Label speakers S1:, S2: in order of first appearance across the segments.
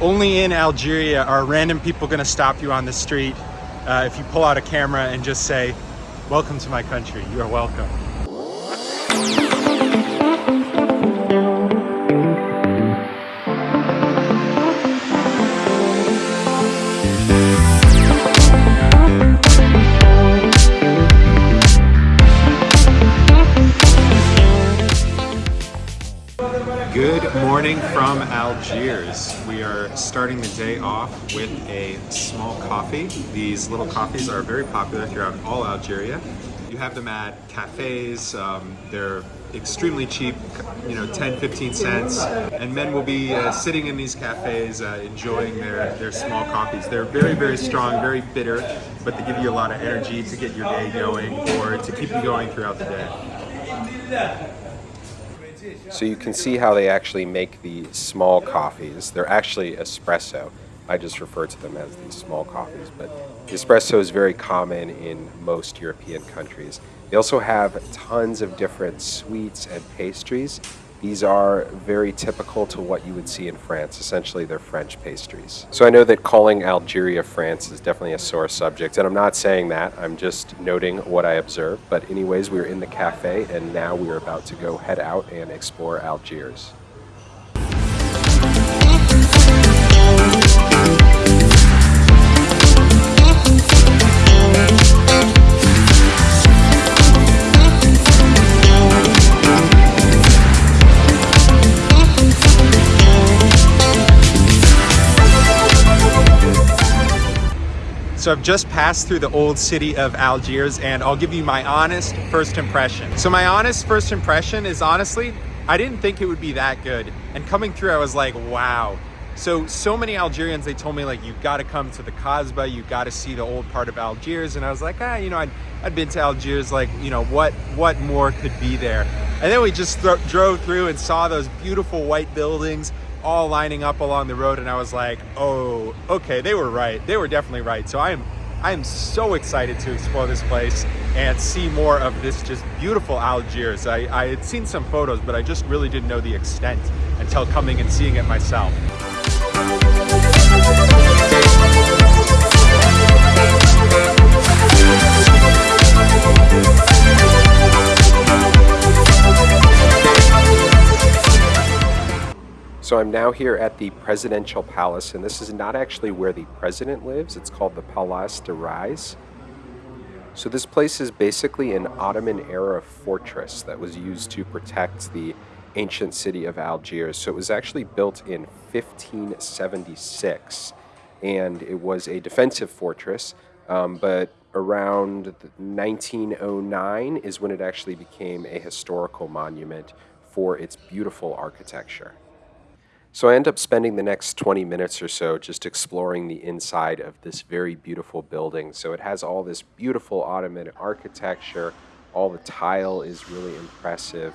S1: Only in Algeria are random people gonna stop you on the street uh, if you pull out a camera and just say, welcome to my country, you are welcome. Morning from Algiers. We are starting the day off with a small coffee. These little coffees are very popular throughout all Algeria. You have them at cafes, um, they're extremely cheap, you know, 10, 15 cents. And men will be uh, sitting in these cafes uh, enjoying their, their small coffees. They're very, very strong, very bitter, but they give you a lot of energy to get your day going or to keep you going throughout the day.
S2: So you can see how they actually make the small coffees. They're actually espresso. I just refer to them as these small coffees, but espresso is very common in most European countries. They also have tons of different sweets and pastries these are very typical to what you would see in France. Essentially, they're French pastries. So I know that calling Algeria France is definitely a sore subject, and I'm not saying that. I'm just noting what I observed. But anyways, we are in the cafe, and now we are about to go head out and explore Algiers.
S1: So I've just passed through the old city of Algiers and I'll give you my honest first impression. So my honest first impression is honestly, I didn't think it would be that good. And coming through, I was like, wow. So, so many Algerians, they told me like, you've got to come to the Kasbah, you've got to see the old part of Algiers. And I was like, ah, you know, I'd, I'd been to Algiers, like, you know, what, what more could be there? And then we just drove through and saw those beautiful white buildings, all lining up along the road and I was like, oh, okay, they were right. They were definitely right. So I am I am so excited to explore this place and see more of this just beautiful Algiers. I, I had seen some photos, but I just really didn't know the extent until coming and seeing it myself.
S2: So I'm now here at the Presidential Palace, and this is not actually where the president lives. It's called the Palace de Rais. So this place is basically an Ottoman-era fortress that was used to protect the ancient city of Algiers. So it was actually built in 1576, and it was a defensive fortress, um, but around 1909 is when it actually became a historical monument for its beautiful architecture. So I end up spending the next 20 minutes or so just exploring the inside of this very beautiful building. So it has all this beautiful Ottoman architecture, all the tile is really impressive,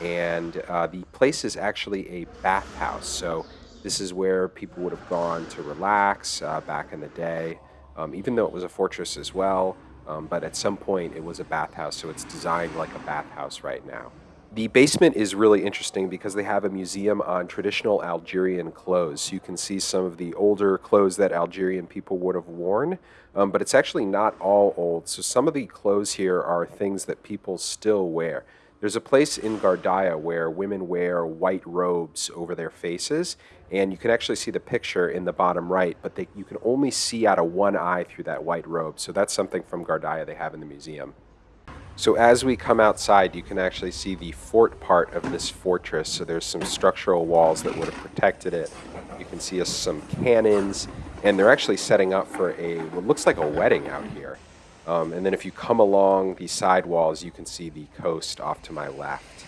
S2: and uh, the place is actually a bathhouse. So this is where people would have gone to relax uh, back in the day, um, even though it was a fortress as well. Um, but at some point it was a bathhouse, so it's designed like a bathhouse right now. The basement is really interesting because they have a museum on traditional Algerian clothes. You can see some of the older clothes that Algerian people would have worn, um, but it's actually not all old. So some of the clothes here are things that people still wear. There's a place in Ghardaia where women wear white robes over their faces, and you can actually see the picture in the bottom right, but they, you can only see out of one eye through that white robe. So that's something from Ghardaia they have in the museum. So as we come outside, you can actually see the fort part of this fortress. So there's some structural walls that would have protected it. You can see some cannons, and they're actually setting up for a, what looks like a wedding out here. Um, and then if you come along the side walls, you can see the coast off to my left.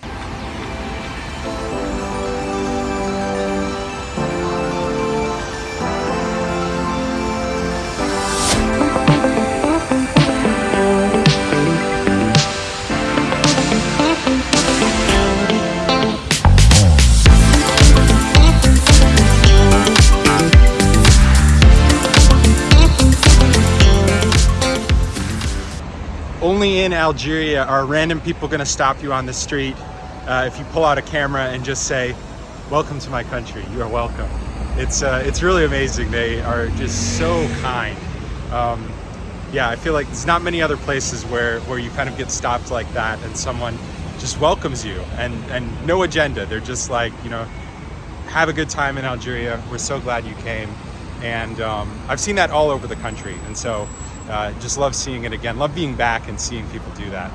S1: Only in Algeria are random people gonna stop you on the street uh, if you pull out a camera and just say, welcome to my country, you are welcome. It's uh, it's really amazing. They are just so kind. Um, yeah, I feel like there's not many other places where where you kind of get stopped like that and someone just welcomes you and and no agenda. They're just like you know, have a good time in Algeria. We're so glad you came, and um, I've seen that all over the country, and so uh, just love seeing it again. Love being back and seeing people do that.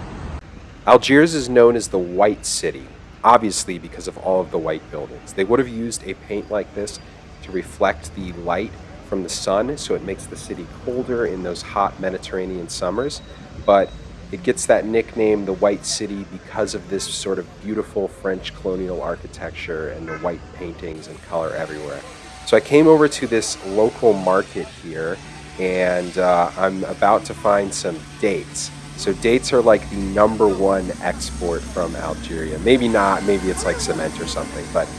S2: Algiers is known as the White City, obviously because of all of the white buildings. They would have used a paint like this to reflect the light from the sun, so it makes the city colder in those hot Mediterranean summers. But it gets that nickname, the White City, because of this sort of beautiful French colonial architecture and the white paintings and color everywhere. So I came over to this local market here, and uh, I'm about to find some dates. So dates are like the number one export from Algeria. Maybe not, maybe it's like cement or something, but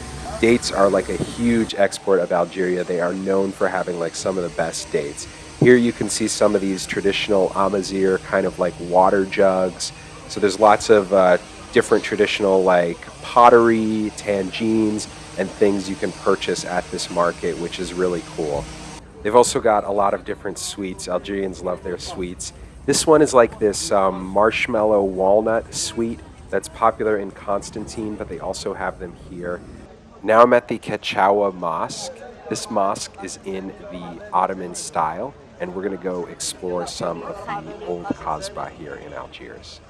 S2: dates are like a huge export of Algeria. They are known for having like some of the best dates. Here you can see some of these traditional Amazigh kind of like water jugs. So there's lots of uh, different traditional like pottery, tangines, and things you can purchase at this market, which is really cool. They've also got a lot of different sweets. Algerians love their sweets. This one is like this um, marshmallow walnut sweet that's popular in Constantine, but they also have them here. Now I'm at the Ketchaoua Mosque. This mosque is in the Ottoman style, and we're going to go explore some of the old Kasbah here in Algiers.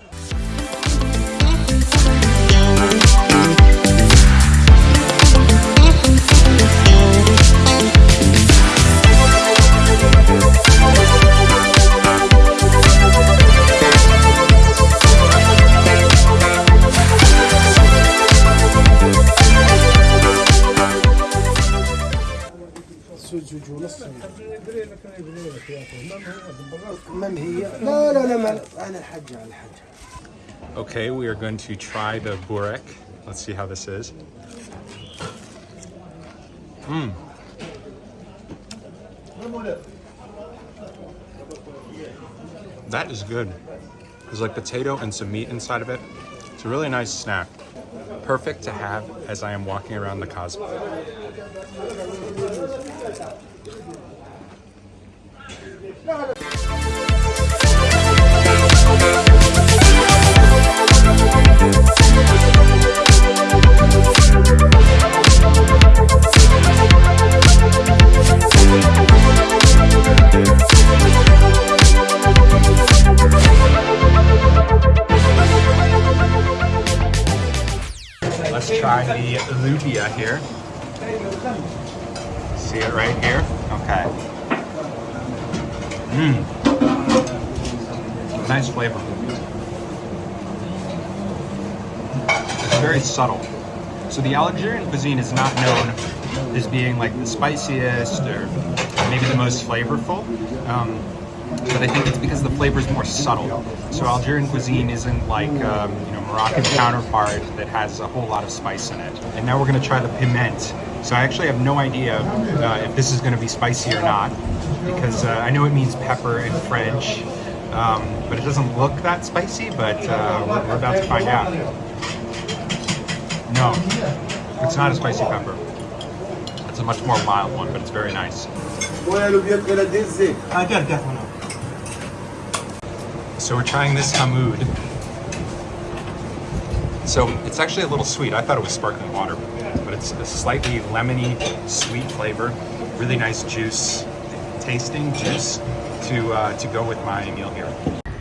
S3: من هي؟ لا لا لا ما انا الحج على الحج
S1: Okay, we are going to try the burek. Let's see how this is. Mmm. That is good. There's like potato and some meat inside of it. It's a really nice snack. Perfect to have as I am walking around the Kasbah. Let's try the lubia here. See it right here? Okay. Mmm. Nice flavor. It's very subtle. So the Algerian cuisine is not known as being like the spiciest or maybe the most flavorful. Um, but I think it's because the flavor is more subtle. So Algerian cuisine isn't like um, you know Moroccan counterpart that has a whole lot of spice in it. And now we're gonna try the piment. So I actually have no idea uh, if this is gonna be spicy or not, because uh, I know it means pepper in French, um, but it doesn't look that spicy. But uh, we're, about to find out. No, it's not a spicy pepper. It's a much more mild one, but it's very nice. So we're trying this hamoud. So it's actually a little sweet. I thought it was sparkling water, it's a slightly lemony, sweet flavor. Really nice juice, tasting juice to uh, to go with my meal here.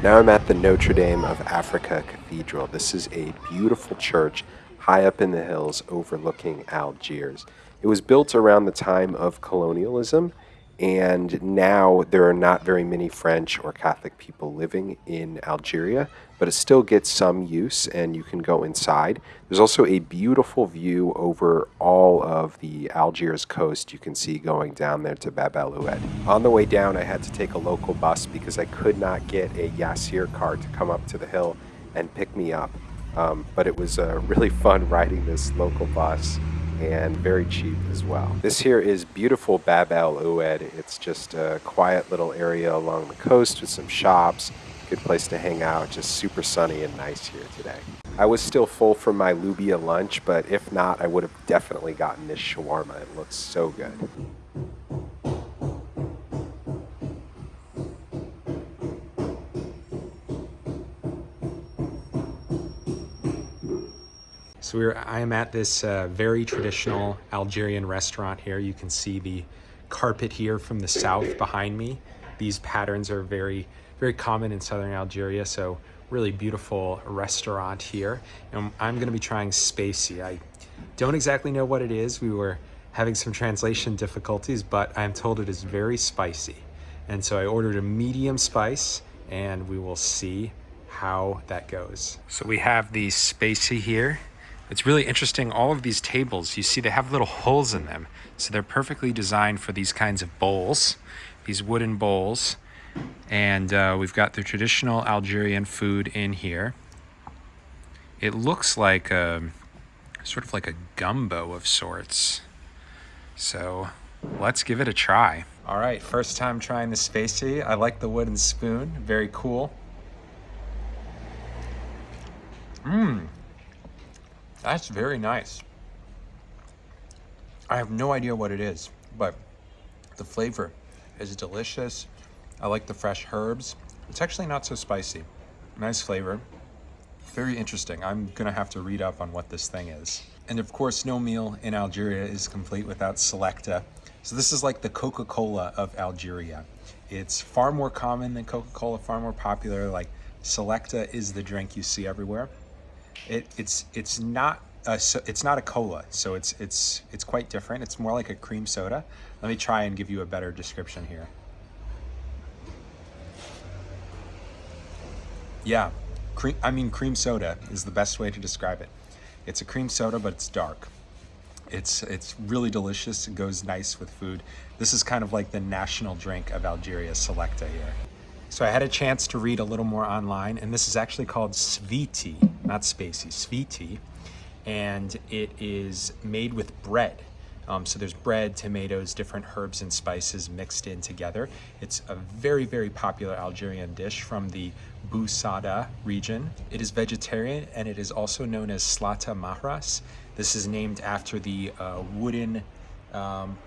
S2: Now I'm at the Notre Dame of Africa Cathedral. This is a beautiful church high up in the hills overlooking Algiers. It was built around the time of colonialism, and now there are not very many French or Catholic people living in Algeria, but it still gets some use and you can go inside. There's also a beautiful view over all of the Algiers coast you can see going down there to Bab el Oued. On the way down, I had to take a local bus because I could not get a Yassir car to come up to the hill and pick me up. Um, but it was uh, really fun riding this local bus and very cheap as well. This here is beautiful Bab el Oued. It's just a quiet little area along the coast with some shops, good place to hang out, just super sunny and nice here today. I was still full from my Lubia lunch, but if not, I would have definitely gotten this shawarma. It looks so good.
S1: So we're, I am at this uh, very traditional Algerian restaurant here. You can see the carpet here from the south behind me. These patterns are very, very common in southern Algeria. So really beautiful restaurant here. And I'm gonna be trying spacey. I don't exactly know what it is. We were having some translation difficulties, but I'm told it is very spicy. And so I ordered a medium spice and we will see how that goes. So we have the spacey here. It's really interesting. All of these tables, you see they have little holes in them. So they're perfectly designed for these kinds of bowls, these wooden bowls. And uh, we've got the traditional Algerian food in here. It looks like a, sort of like a gumbo of sorts. So let's give it a try. All right, first time trying the spacey. I like the wooden spoon, very cool. Mmm, that's very nice. I have no idea what it is, but the flavor is delicious. I like the fresh herbs. It's actually not so spicy. Nice flavor. Very interesting. I'm gonna have to read up on what this thing is. And of course, no meal in Algeria is complete without Selecta. So this is like the Coca-Cola of Algeria. It's far more common than Coca-Cola, far more popular. Like Selecta is the drink you see everywhere. It, it's it's not a, it's not a cola, so it's it's it's quite different. It's more like a cream soda. Let me try and give you a better description here. Yeah, cream. I mean, cream soda is the best way to describe it. It's a cream soda, but it's dark. It's it's really delicious. It goes nice with food. This is kind of like the national drink of Algeria, Selecta here. So I had a chance to read a little more online, and this is actually called Sviti, not Spacey, Sviti, and it is made with bread. Um, so there's bread, tomatoes, different herbs and spices mixed in together. It's a very, very popular Algerian dish from the Bou Saada region. It is vegetarian and it is also known as Slata Mahras. This is named after the uh, wooden um,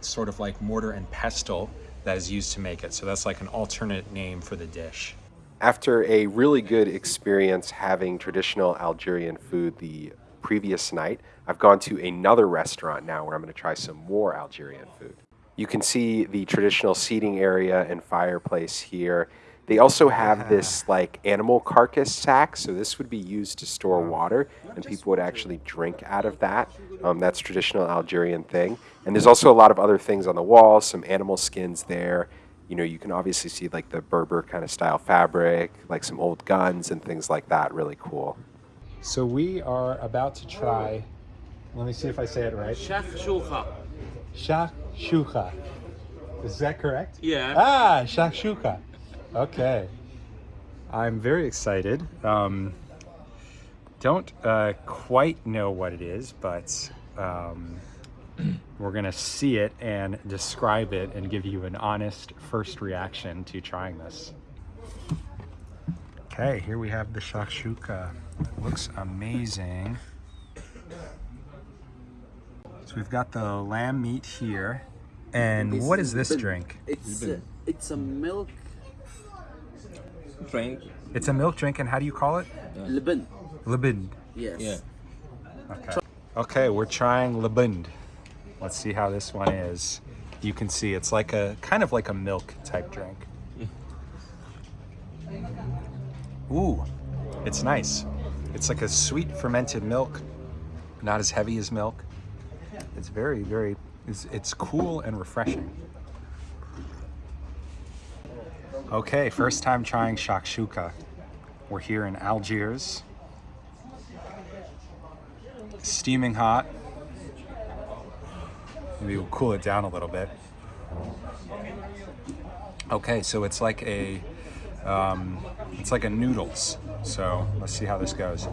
S1: sort of like mortar and pestle that is used to make it. So that's like an alternate name for the dish.
S2: After a really good experience having traditional Algerian food the previous night, I've gone to another restaurant now where I'm going to try some more Algerian food. You can see the traditional seating area and fireplace here. They also have this like animal carcass sack, so this would be used to store water, and people would actually drink out of that. Um, that's traditional Algerian thing. And there's also a lot of other things on the wall, some animal skins there. You know, you can obviously see like the Berber kind of style fabric, like some old guns and things like that. Really cool.
S1: So we are about to try. Let me see if I say it right.
S4: Shakshuka.
S1: Shakshuka. Is that correct?
S4: Yeah.
S1: Ah, shakshuka. Okay. I'm very excited. Um, don't uh, quite know what it is, but um, we're gonna see it and describe it and give you an honest first reaction to trying this. Okay, here we have the shakshuka. It looks amazing. So we've got the lamb meat here. And what is this drink?
S4: It's uh, it's a milk
S5: drink.
S1: It's a milk drink, and how do you call it?
S4: liban.
S1: Libind.
S4: Yes.
S5: Yeah.
S1: Okay. Okay, we're trying Libind. Let's see how this one is. You can see it's like a kind of like a milk type drink. Ooh, it's nice. It's like a sweet fermented milk, not as heavy as milk. It's very, very, it's, it's cool and refreshing. Okay, first time trying shakshuka. We're here in Algiers. Steaming hot. Maybe we'll cool it down a little bit. Okay, so it's like a, um, it's like a noodles. So let's see how this goes.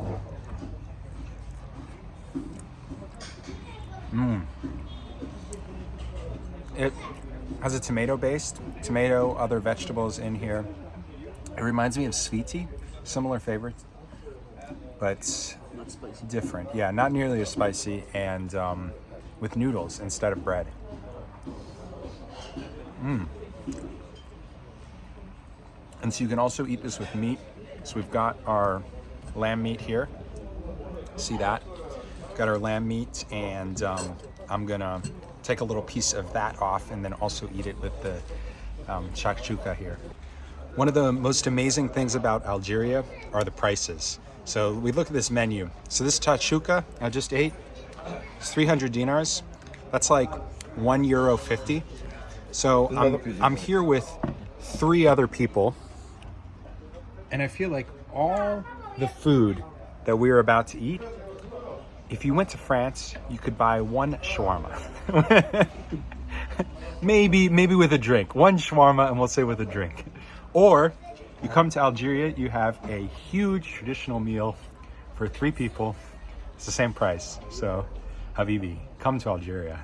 S1: Mmm. It has a tomato based, tomato, other vegetables in here. It reminds me of sviti, similar favorites. but different. Yeah, not nearly as spicy and um, with noodles instead of bread. Mmm. And so you can also eat this with meat. So we've got our lamb meat here. See that? Got our lamb meat, and um, I'm gonna take a little piece of that off and then also eat it with the um, shakshuka here. One of the most amazing things about Algeria are the prices. So we look at this menu. So this tachuka I just ate, it's 300 dinars. That's like one euro 50. So I'm, I'm here with three other people, and I feel like all the food that we are about to eat, if you went to France, you could buy one shawarma. maybe, maybe with a drink. One shawarma, and we'll say with a drink. Or you come to Algeria, you have a huge traditional meal for three people. It's the same price. So, Habibi, come to Algeria.